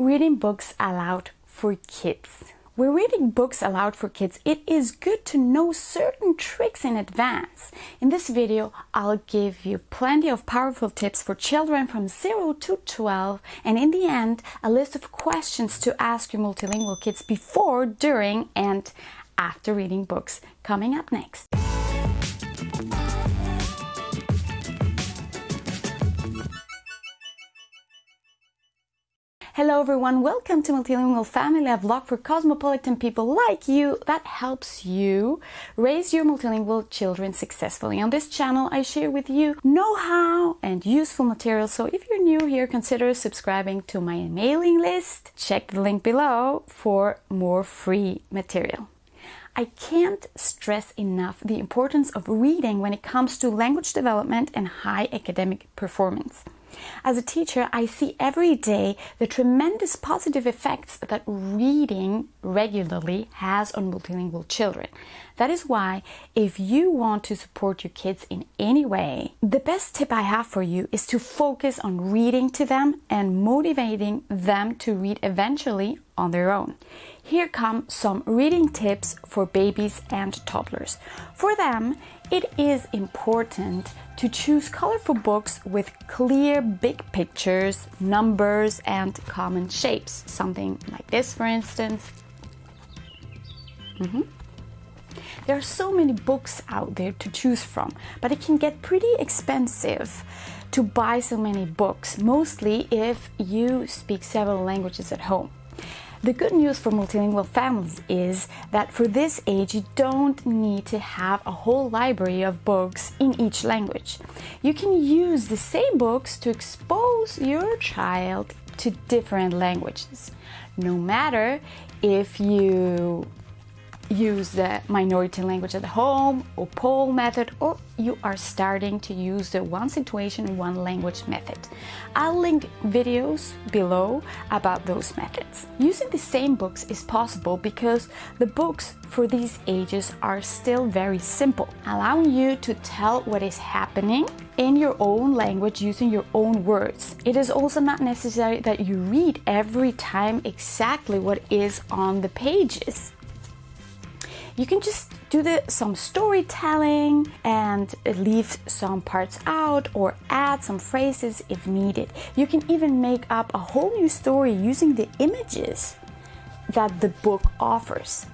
reading books aloud for kids. When reading books aloud for kids, it is good to know certain tricks in advance. In this video, I'll give you plenty of powerful tips for children from 0 to 12 and in the end, a list of questions to ask your multilingual kids before, during and after reading books coming up next. Hello everyone, welcome to Multilingual Family, a vlog for cosmopolitan people like you that helps you raise your multilingual children successfully. On this channel I share with you know-how and useful material, so if you're new here consider subscribing to my mailing list. Check the link below for more free material. I can't stress enough the importance of reading when it comes to language development and high academic performance. As a teacher, I see every day the tremendous positive effects that reading regularly has on multilingual children. That is why, if you want to support your kids in any way, the best tip I have for you is to focus on reading to them and motivating them to read eventually on their own. Here come some reading tips for babies and toddlers. For them, it is important to choose colorful books with clear big pictures, numbers and common shapes. Something like this for instance. Mm -hmm. There are so many books out there to choose from, but it can get pretty expensive to buy so many books, mostly if you speak several languages at home. The good news for multilingual families is that for this age you don't need to have a whole library of books in each language. You can use the same books to expose your child to different languages. No matter if you use the minority language at home or OPOL method or you are starting to use the one situation one language method. I'll link videos below about those methods. Using the same books is possible because the books for these ages are still very simple, allowing you to tell what is happening in your own language using your own words. It is also not necessary that you read every time exactly what is on the pages you can just do the, some storytelling and leave some parts out or add some phrases if needed. You can even make up a whole new story using the images that the book offers.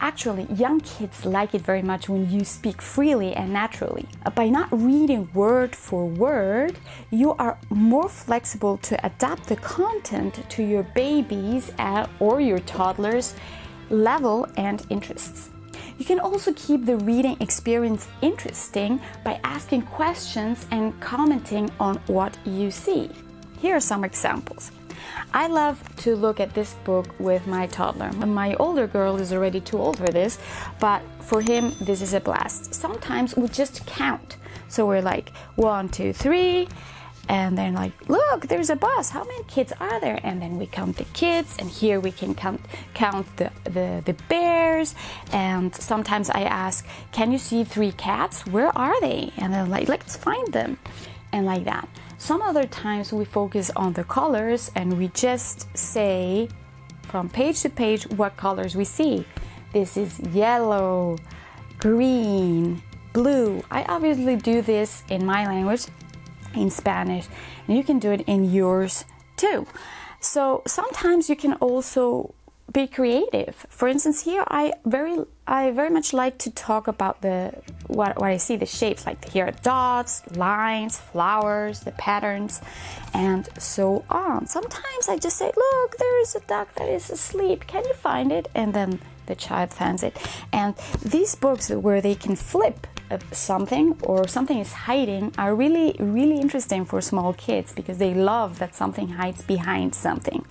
Actually, young kids like it very much when you speak freely and naturally. By not reading word for word, you are more flexible to adapt the content to your babies or your toddlers' level and interests. You can also keep the reading experience interesting by asking questions and commenting on what you see. Here are some examples. I love to look at this book with my toddler. My older girl is already too old for this, but for him, this is a blast. Sometimes we just count. So we're like one, two, three, and then like look there's a bus. How many kids are there? And then we count the kids and here we can count count the the, the bears. And sometimes i ask can you see three cats? Where are they? And they're like let's find them. And like that. Some other times we focus on the colors and we just say from page to page what colors we see. This is yellow green blue. I obviously do this in my language in Spanish and you can do it in yours too. So sometimes you can also be creative. For instance, here I very I very much like to talk about the what, what I see the shapes like here are dots, lines, flowers, the patterns, and so on. Sometimes I just say, look, there is a duck that is asleep. Can you find it? And then the child finds it. And these books where they can flip something or something is hiding are really, really interesting for small kids because they love that something hides behind something.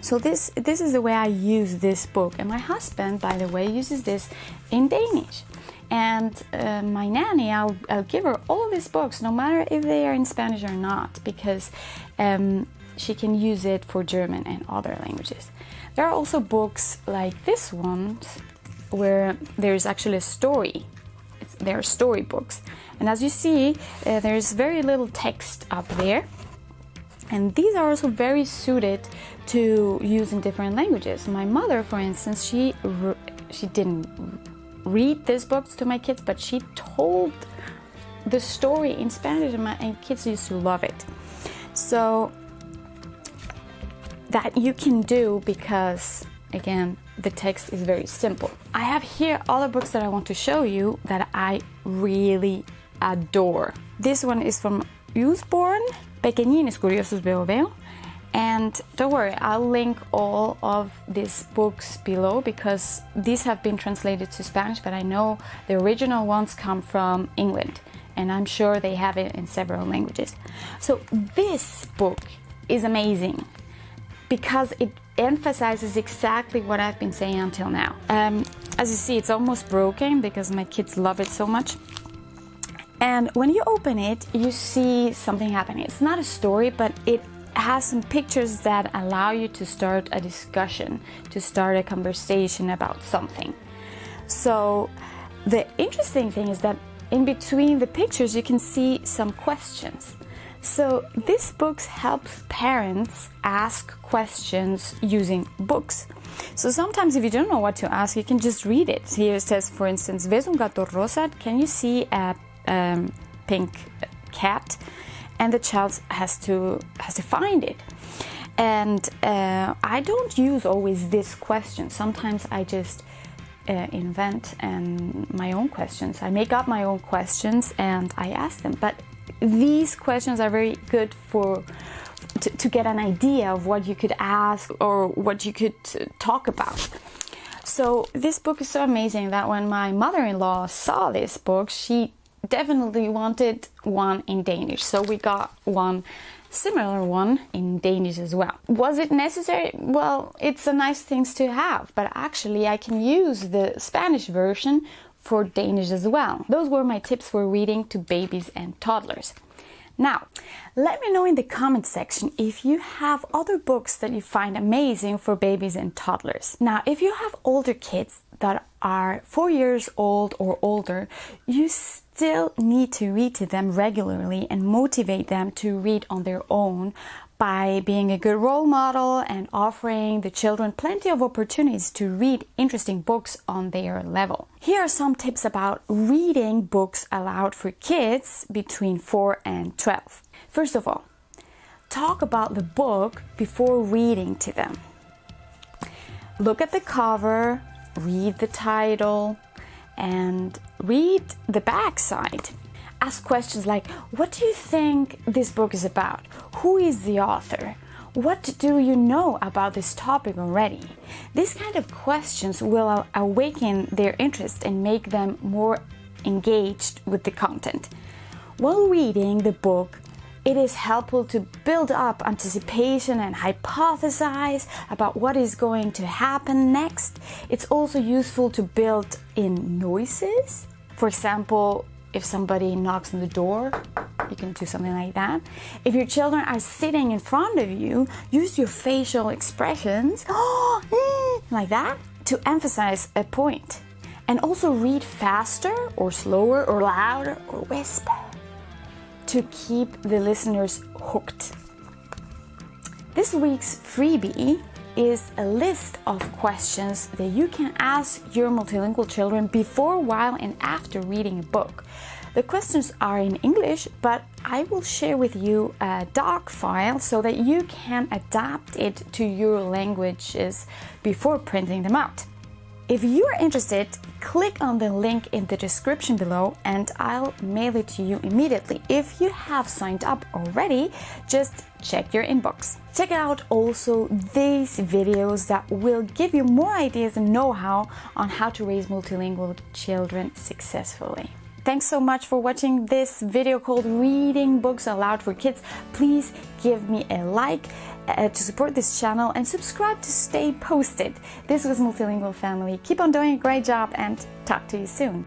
So this, this is the way I use this book. And my husband, by the way, uses this in Danish. And uh, my nanny, I'll, I'll give her all these books, no matter if they are in Spanish or not, because um, she can use it for German and other languages. There are also books like this one, where there's actually a story they're storybooks. And as you see, uh, there's very little text up there. And these are also very suited to use in different languages. My mother, for instance, she she didn't read these books to my kids, but she told the story in Spanish, and my and kids used to love it. So that you can do because again the text is very simple. I have here other books that I want to show you that I really adore. This one is from Usborne, Pequeñines Curiosos Veo Veo. And don't worry, I'll link all of these books below because these have been translated to Spanish, but I know the original ones come from England and I'm sure they have it in several languages. So this book is amazing because it emphasizes exactly what I've been saying until now. Um, as you see, it's almost broken because my kids love it so much. And when you open it, you see something happening. It's not a story, but it has some pictures that allow you to start a discussion, to start a conversation about something. So the interesting thing is that in between the pictures, you can see some questions. So this book helps parents ask questions using books. So sometimes if you don't know what to ask, you can just read it. Here it says, for instance, ¿Ves un gato rosa? Can you see a um, pink cat? And the child has to has to find it. And uh, I don't use always this question. Sometimes I just uh, invent and my own questions. I make up my own questions and I ask them. But these questions are very good for to, to get an idea of what you could ask or what you could uh, talk about. So this book is so amazing that when my mother-in-law saw this book, she definitely wanted one in Danish. So we got one similar one in Danish as well. Was it necessary? Well, it's a nice thing to have, but actually I can use the Spanish version for Danish as well. Those were my tips for reading to babies and toddlers. Now, let me know in the comment section if you have other books that you find amazing for babies and toddlers. Now, if you have older kids that are four years old or older, you still need to read to them regularly and motivate them to read on their own by being a good role model and offering the children plenty of opportunities to read interesting books on their level. Here are some tips about reading books aloud for kids between 4 and 12. First of all, talk about the book before reading to them. Look at the cover, read the title, and read the backside. ask questions like What do you think this book is about? Who is the author? What do you know about this topic already? These kind of questions will awaken their interest and make them more engaged with the content. While reading the book, it is helpful to build up anticipation and hypothesize about what is going to happen next. It's also useful to build in noises. For example, if somebody knocks on the door, you can do something like that. If your children are sitting in front of you, use your facial expressions mm, like that to emphasize a point. And also read faster or slower or louder or whisper to keep the listeners hooked. This week's freebie is a list of questions that you can ask your multilingual children before, while, and after reading a book. The questions are in English, but I will share with you a doc file so that you can adapt it to your languages before printing them out. If you are interested, click on the link in the description below and I'll mail it to you immediately. If you have signed up already, just check your inbox. Check out also these videos that will give you more ideas and know-how on how to raise multilingual children successfully. Thanks so much for watching this video called Reading Books Aloud for Kids. Please give me a like uh, to support this channel and subscribe to stay posted. This was Multilingual Family. Keep on doing a great job and talk to you soon.